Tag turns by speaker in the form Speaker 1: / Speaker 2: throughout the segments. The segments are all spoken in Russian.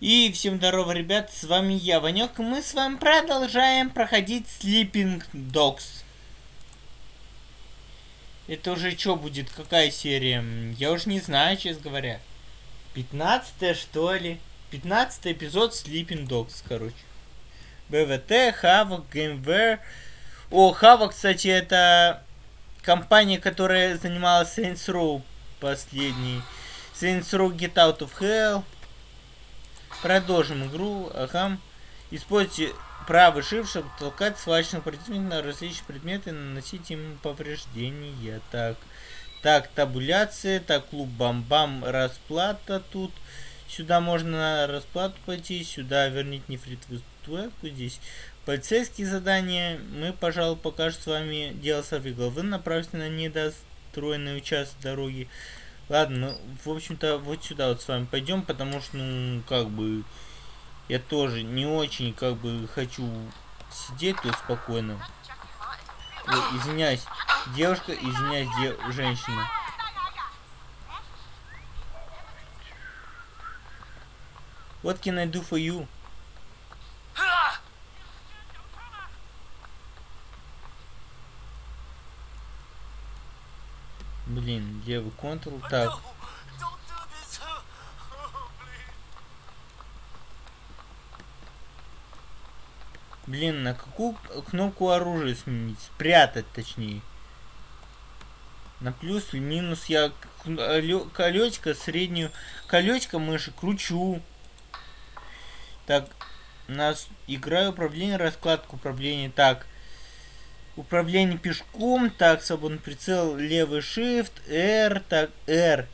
Speaker 1: И всем здорово, ребят, с вами я, Ванек, и мы с вами продолжаем проходить Sleeping Dogs. Это уже что будет, какая серия? Я уже не знаю, честно говоря. 15 что ли? 15 эпизод Sleeping Dogs, короче. БВТ, Хавок, GameWare. О, Хавок, кстати, это компания, которая занималась Saints Row последний. Saints Row Get Out of Hell. Продолжим игру. Ага. Используйте правый shift, чтобы толкать свалочных противников на различные предметы и наносить им повреждения. Так. Так, табуляция. Так, клуб бам-бам. Расплата тут. Сюда можно на расплату пойти. Сюда верните нефритовую статуэтку. Здесь полицейские задания. Мы, пожалуй, пока что с вами дело сорвигло. Вы направьте на недостроенный участок дороги. Ладно, ну, в общем-то, вот сюда вот с вами пойдем, потому что, ну, как бы, я тоже не очень, как бы, хочу сидеть тут спокойно. Ой, извиняюсь, девушка, извиняюсь, де женщина. What can I do for you? Блин, левый контрол. Так. Блин, на какую кнопку оружия сменить? Спрятать, точнее. На плюс и минус я колечко, среднюю колечко мыши кручу. Так, у нас играю управление, раскладка управления. Так, Управление пешком. Так, свободный прицел. Левый shift. R. Так, R.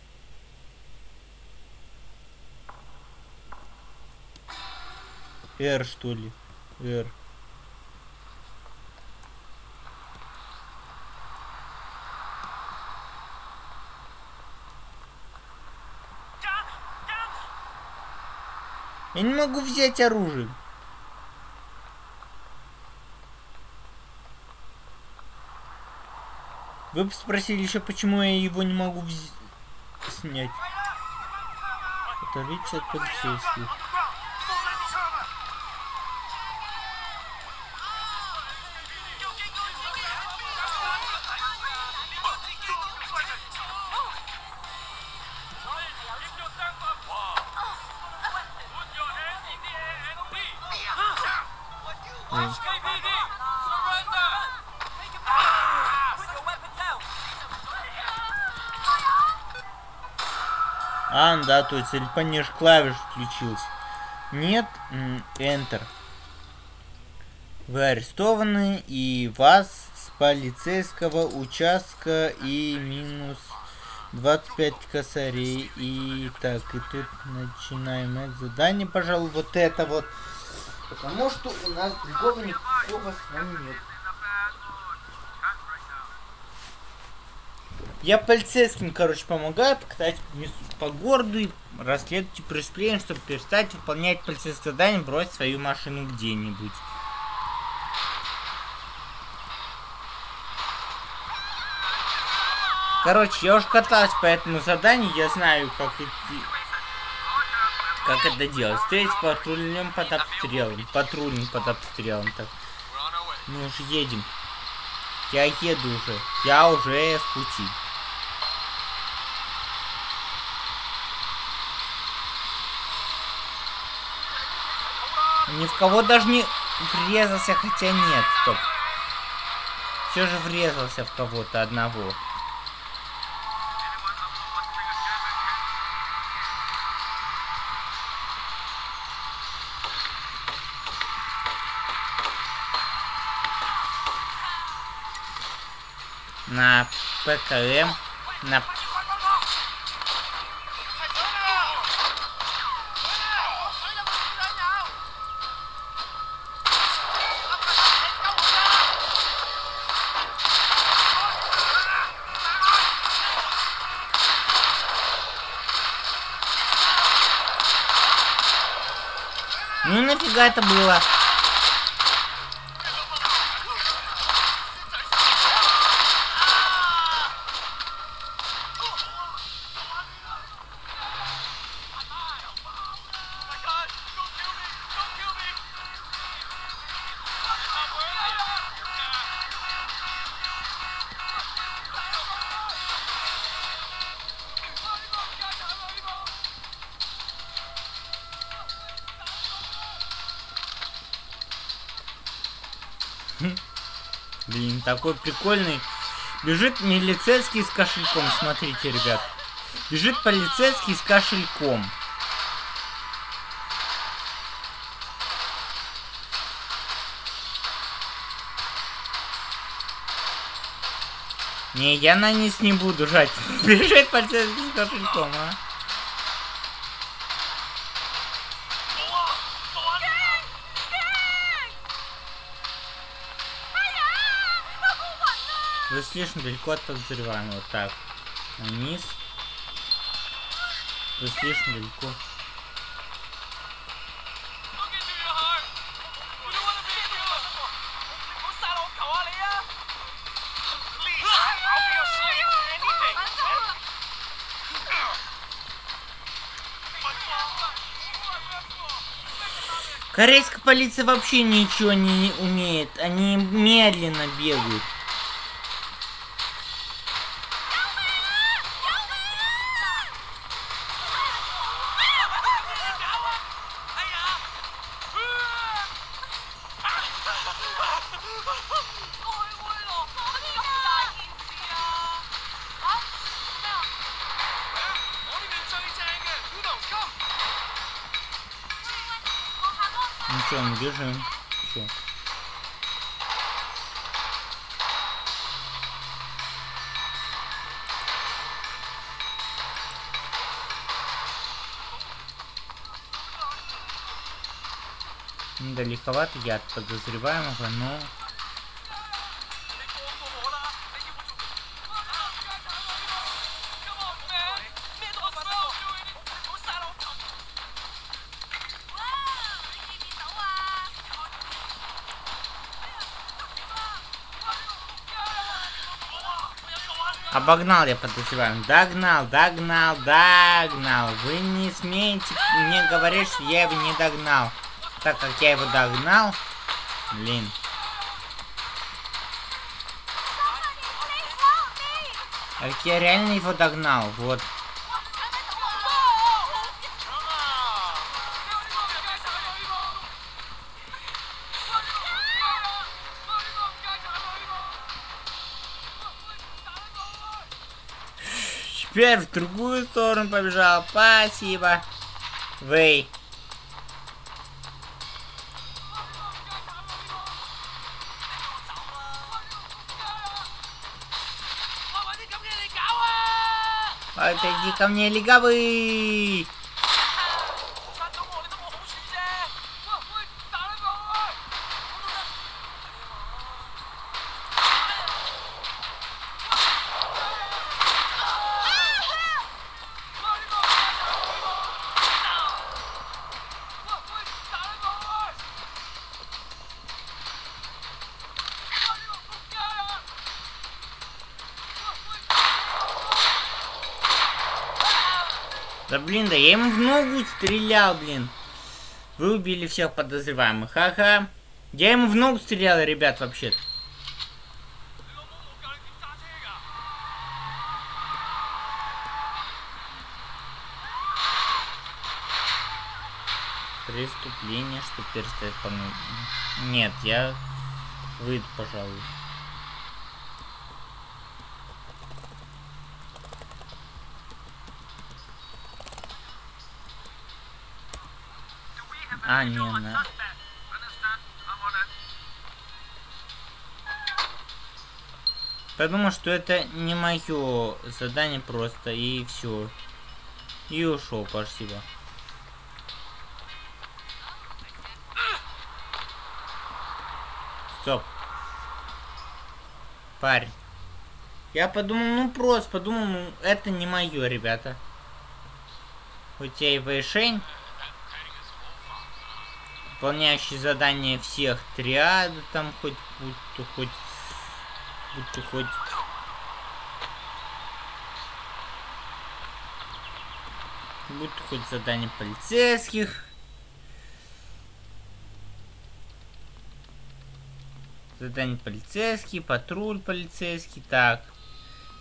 Speaker 1: R, что ли? R. Я не могу взять оружие. Вы спросили еще, почему я его не могу снять. Оторвите от полицейских. Да, то есть или пониже клавиш включился. Нет, Enter. Вы арестованы, и вас с полицейского участка и минус 25 косарей. И так, и тут начинаем это задание, пожалуй, вот это вот. Потому что у нас другого никакого с вами нет. Я полицейским, короче, помогаю, покатать по городу и расследуйте преступление, чтобы перестать выполнять полицейское задание, бросить свою машину где-нибудь. Короче, я уже катался по этому заданию, я знаю, как идти... Как это делать. Встретить патрульным под обстрелом. Патрульным под обстрелом. Так. Мы уже едем. Я еду уже. Я уже в пути. Ни в кого даже не врезался, хотя нет, стоп. Все же врезался в кого-то одного. На ПКМ, на Ну нафига это было? Такой прикольный. Бежит милицейский с кошельком, смотрите, ребят. Бежит полицейский с кошельком. Не, я на низ не буду жать. Бежит полицейский с кошельком, а. Слишком далеко от подозреваемого. Так. Вниз. Вы слишком далеко. Корейская полиция вообще ничего не умеет. Они медленно бегают. Далековато я от подозреваемого, но... Обогнал я подозреваем. Догнал, догнал, догнал. Вы не смеете мне говорить, что я его не догнал. Так как я его догнал... Блин. Ведь я реально его догнал. Вот. Теперь в другую сторону побежал. Спасибо. Вы. Отойди ко мне, легавый! Да блин, да я ему в ногу стрелял, блин. Вы убили всех подозреваемых. Ха-ха. Я ему в ногу стрелял, ребят, вообще-то. Преступление, что перестает по Нет, я выйду, пожалуй. А, не, на... Подумал, что это не мое задание просто, и все. И ушел, спасибо. Стоп. Парень. Я подумал, ну просто подумал, ну это не мое, ребята. Хоть я и вышень выполняющий задание всех триад, там хоть будь то хоть будь то хоть. Будь то хоть задание полицейских. Задание полицейский патруль полицейский. Так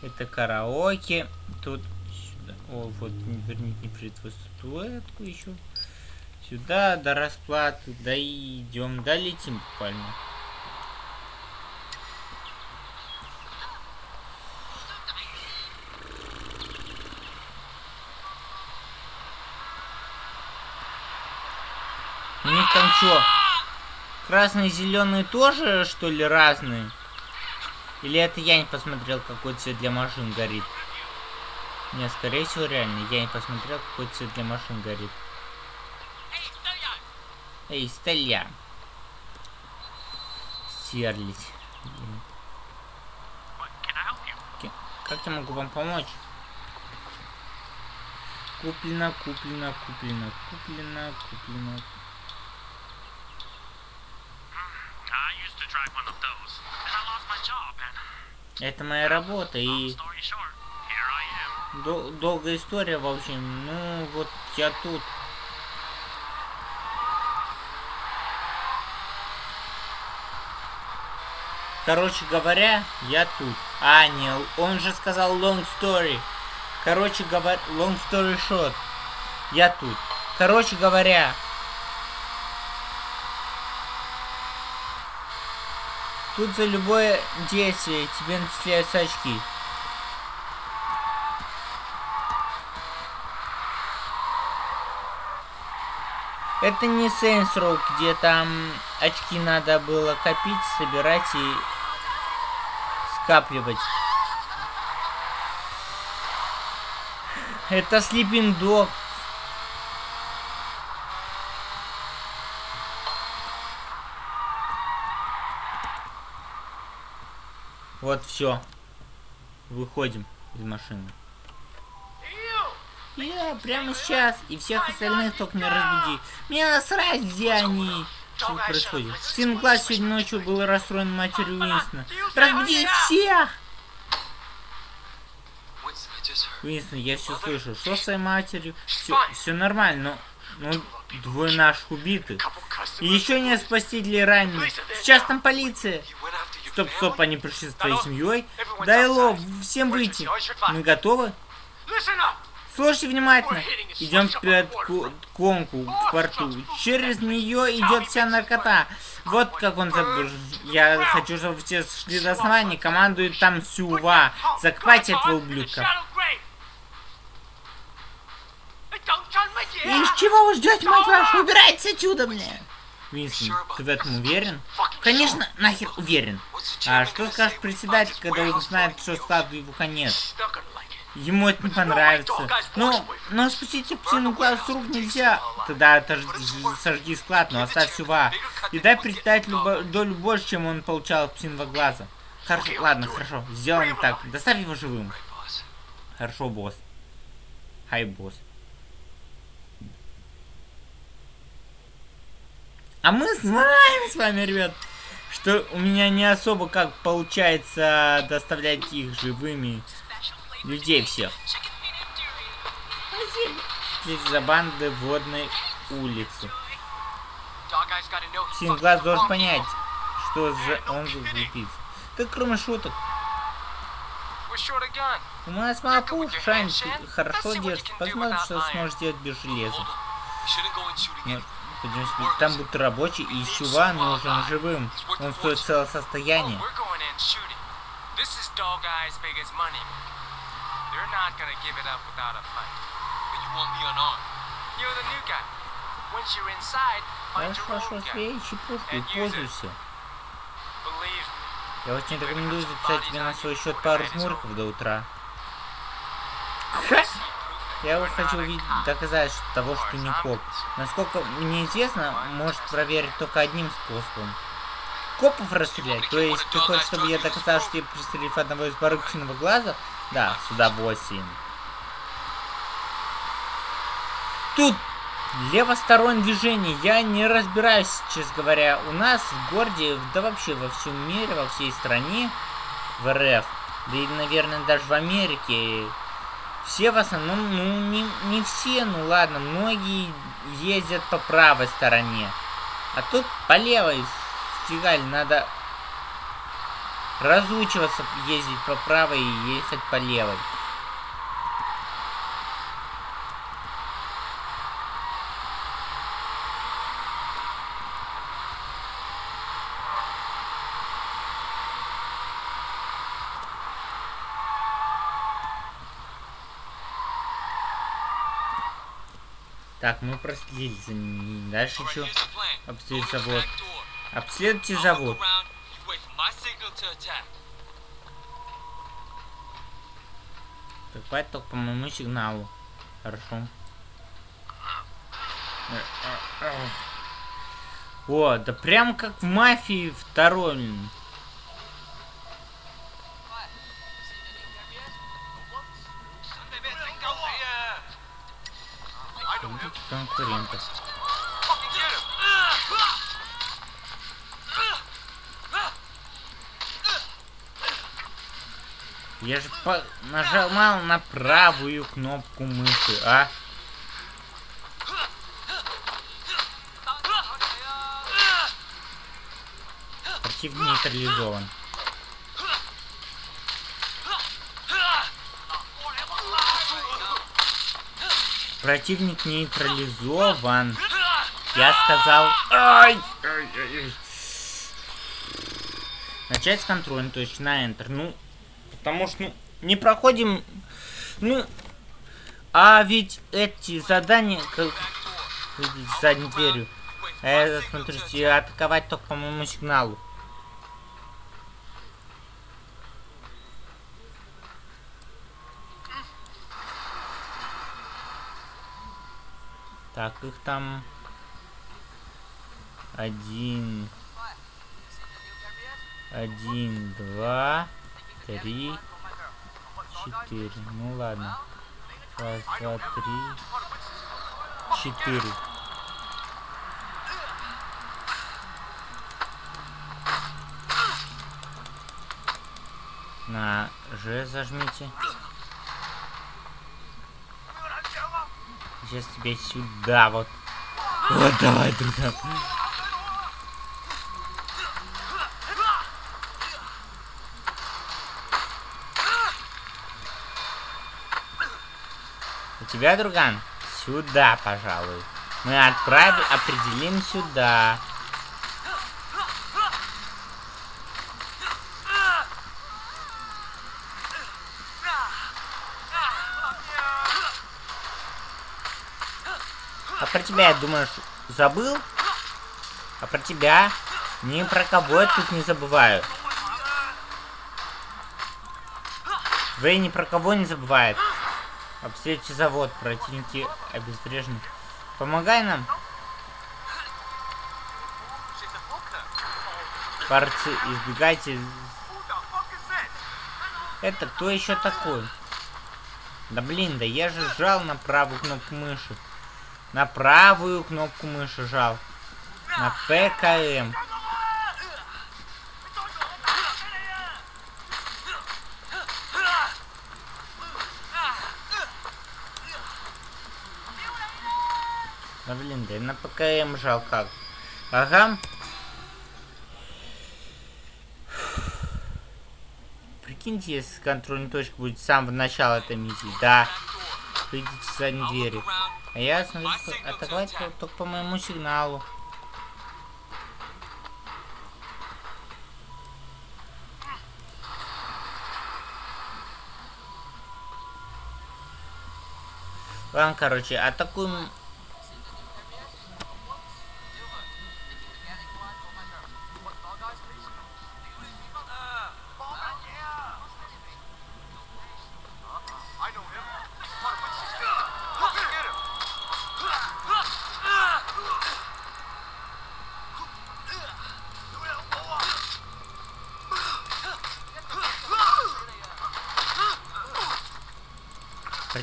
Speaker 1: это караоке. Тут сюда. О вот верните пред статуэтку еще Сюда до расплаты дойдем, долетим буквально. У них там что? Красные и тоже, что ли, разные? Или это я не посмотрел, какой цвет для машин горит? Не, скорее всего, реально, я не посмотрел, какой цвет для машин горит. Эй, Стелья. Стерлить. Как я могу вам помочь? Куплено, куплено, куплено, куплено, куплено. Это моя работа и... Дол долгая история, в общем. Ну, вот я тут. Короче говоря, я тут. А, не, он же сказал long story. Короче говоря, long story short. Я тут. Короче говоря. Тут за любое действие тебе начисляются очки. Это не Saints Row, где там очки надо было копить, собирать и скапливать. Это Dog. Вот все. Выходим из машины. Я прямо сейчас. И всех остальных только не разбуди. Мне насрать, где они. Что происходит? Сын класс сегодня ночью был расстроен матерью Уинстона. Разбуди всех! Уинстон, я все слышу. Что с твоей матерью? Все, все нормально, но... Ну, двое наших убиты. И еще нет спасителей раненых. Сейчас там полиция. Стоп, стоп, они пришли с твоей семьей. Дай лоб, всем выйти. Мы готовы? Слушайте внимательно. Идем вперед к конку в порту. Через нее идет вся наркота. Вот как он забыл. Я хочу, чтобы все шли до основания. Командует там Сюва. Закопайте этого ублюдка. И из чего вы ждете, мать вашу? Убирайтесь отсюда, мне. Винсент, ты в этом уверен? Конечно, нахер уверен. А что скажет председатель, когда он знает, что складу его конец? Ему это не понравится. Ну, но спустить псину глаз с рук нельзя. Тогда это сожги склад, но оставь сюва. И дай председателю долю больше, чем он получал от псиного глаза. Хорошо, ладно, хорошо. Сделаем так. Доставь его живым. Хорошо, босс. Хай, босс. А мы знаем с вами, ребят, что у меня не особо как получается доставлять их живыми людей всех. Здесь за банды водной улицы. Синглаз должен понять, что за он за глупица. Так кроме шуток. У нас мало пуш, Шайн хорошо держит. Посмотрим, что сможешь сделать без железа. Там будут рабочий, и Чува нужен живым. Он стоит целое состояние. You're not gonna give it up without a fight. But you want me unarmed. You're the new guy. Once you're inside, find your own gun. И пользуйся. Я очень рекомендую записать тебе на свой счет пару жмурков до утра. Я вот хочу увидеть, доказать того, что не коп. Насколько мне известно, может проверить только одним способом. Копов расстрелять? То есть ты хочешь, чтобы я доказал, что я пристрелив одного из барыкчиного глаза, да, с удовольствием. Тут левостороннее движение. Я не разбираюсь, честно говоря. У нас в городе, да вообще во всем мире, во всей стране, в РФ, да и, наверное, даже в Америке, все в основном, ну, не, не все, ну ладно, многие ездят по правой стороне. А тут по левой, фигаль, надо разучиваться ездить по правой и ехать по левой. Так, мы проследили за ними. Дальше еще обследуйте завод. Обследуйте завод. Прикрывать только по моему сигналу. Хорошо. О, да прям как в мафии второй. конкурентов. Я же по нажимал на правую кнопку мыши, а? Противник нейтрализован. Противник нейтрализован. Я сказал... Ай! Ай, ай, ай. Начать с контроля, точно, на Enter. Ну, потому что, ну, не проходим... Ну, а ведь эти задания, как видите, задней дверью, а я смотрите, атаковать только по моему сигналу. Так, их там один, один, два, три, четыре. Ну ладно. Раз, два, три, четыре. На Ж зажмите. Сейчас тебе сюда вот. Вот давай, друга. У тебя, друган? Сюда, пожалуй. Мы отправим, определим сюда. А про тебя, я думаю, забыл? А про тебя? Ни про кого я тут не забываю. Вэй ни про кого не забывает. Обследуйте завод, противники обезврежены. Помогай нам. Парцы, избегайте. Это кто еще такой? Да блин, да я же жал на правую кнопку мыши. На правую кнопку мыши жал. На ПКМ. Да блин, да я на ПКМ жал как. Ага. Прикиньте, если контрольная точка будет с самого начала этой миссии. Да. Выйдите за двери. А я смотрю, атаковать только по моему сигналу. Ладно, короче, атакуем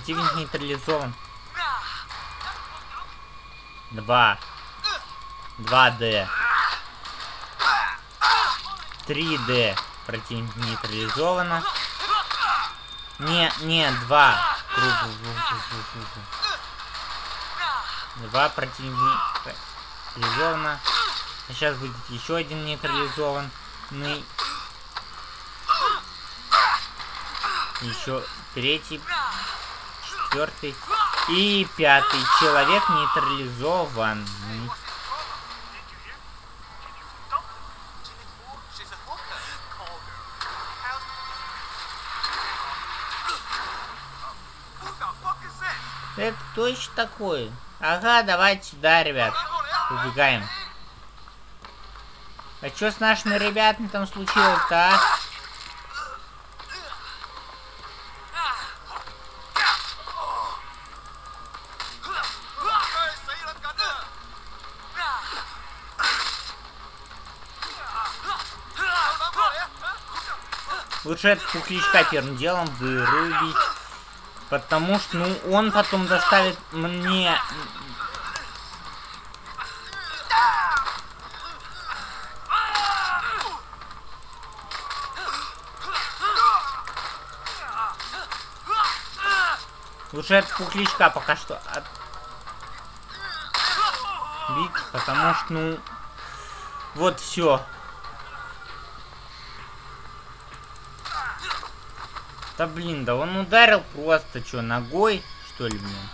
Speaker 1: Противник нейтрализован. Два. Два Д. Три Д. Противник нейтрализовано. Не, не, два. Два противник нейтрализовано. А сейчас будет еще один нейтрализованный. Еще третий четвертый и пятый человек нейтрализован. Это кто еще такой? Ага, давайте сюда, ребят. Убегаем. А что с нашими ребятами там случилось-то, а? Лучше этот пухлячка первым делом вырубить. Потому что, ну, он потом доставит мне... Лучше этот пухлячка пока что от... бить, потому что, ну... Вот все. Да блин, да он ударил просто, что, ногой, что ли, блин?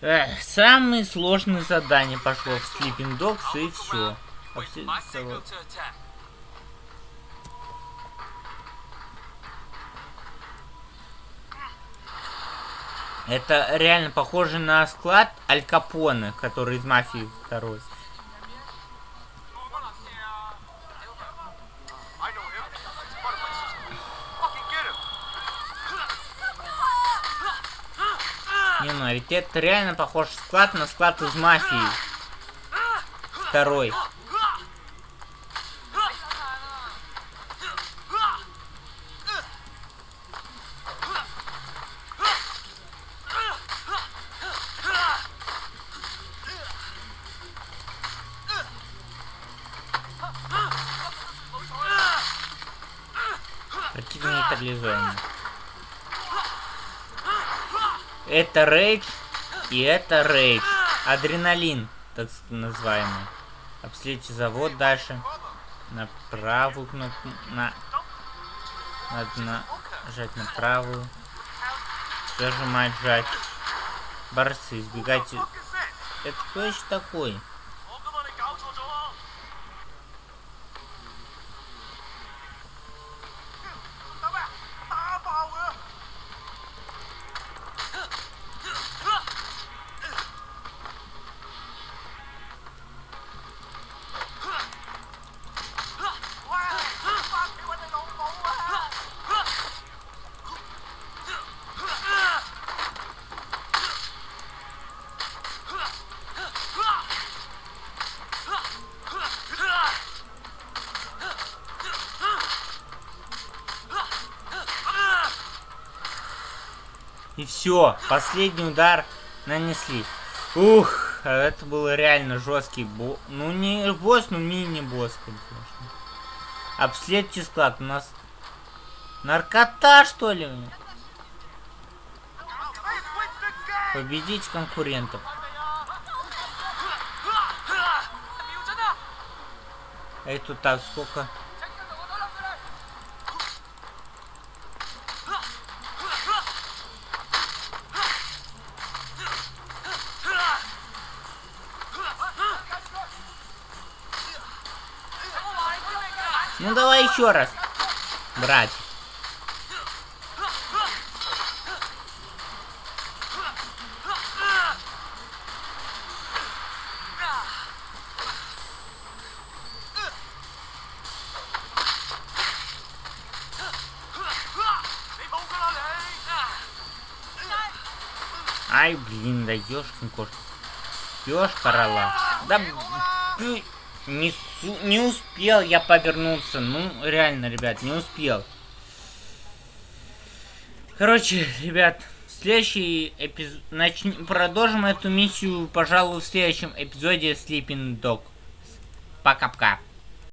Speaker 1: Эх, самые сложные задания пошло в Sleeping Dogs и все. Это реально похоже на склад Аль Капоне, который из Мафии второй. Не, ну а ведь это реально похож склад на склад из мафии. Второй. Это рейдж и это рейдж. Адреналин, так называемый. Обследуйте завод дальше. На правую кнопку. На... Надо нажать на правую. Зажимать, жать. Борцы, избегайте. Это кто еще такой? И все, последний удар нанесли. Ух, это был реально жесткий босс. Ну не босс, ну мини-босс, конечно. Обследуйте склад. У нас наркота, что ли? Победить конкурентов. А это так, сколько? Ну давай еще раз, брать. Ай, блин, да ёшкин кошка. Ёшка рола. Да, не, не успел я повернуться. Ну, реально, ребят, не успел. Короче, ребят, следующий эпизод... Нач... Продолжим эту миссию, пожалуй, в следующем эпизоде Sleeping Dog. Пока-пока.